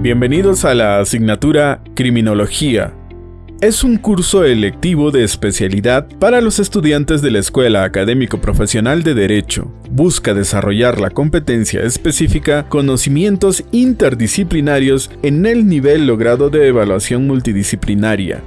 Bienvenidos a la asignatura Criminología. Es un curso electivo de especialidad para los estudiantes de la Escuela Académico Profesional de Derecho. Busca desarrollar la competencia específica, conocimientos interdisciplinarios en el nivel logrado de evaluación multidisciplinaria,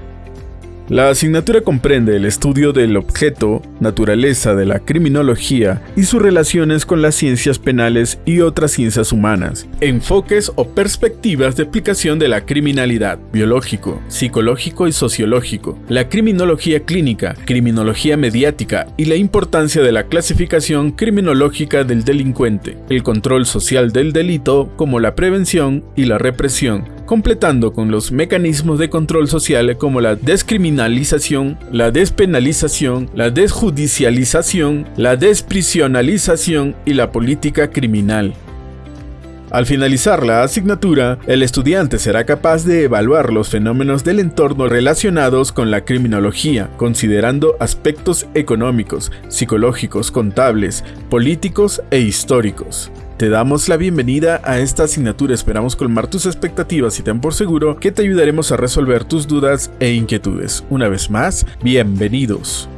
la asignatura comprende el estudio del objeto, naturaleza de la criminología y sus relaciones con las ciencias penales y otras ciencias humanas, enfoques o perspectivas de aplicación de la criminalidad, biológico, psicológico y sociológico, la criminología clínica, criminología mediática y la importancia de la clasificación criminológica del delincuente, el control social del delito como la prevención y la represión, completando con los mecanismos de control social como la descriminalización, la despenalización, la desjudicialización, la desprisionalización y la política criminal. Al finalizar la asignatura, el estudiante será capaz de evaluar los fenómenos del entorno relacionados con la criminología, considerando aspectos económicos, psicológicos, contables, políticos e históricos. Te damos la bienvenida a esta asignatura, esperamos colmar tus expectativas y ten por seguro que te ayudaremos a resolver tus dudas e inquietudes. Una vez más, bienvenidos.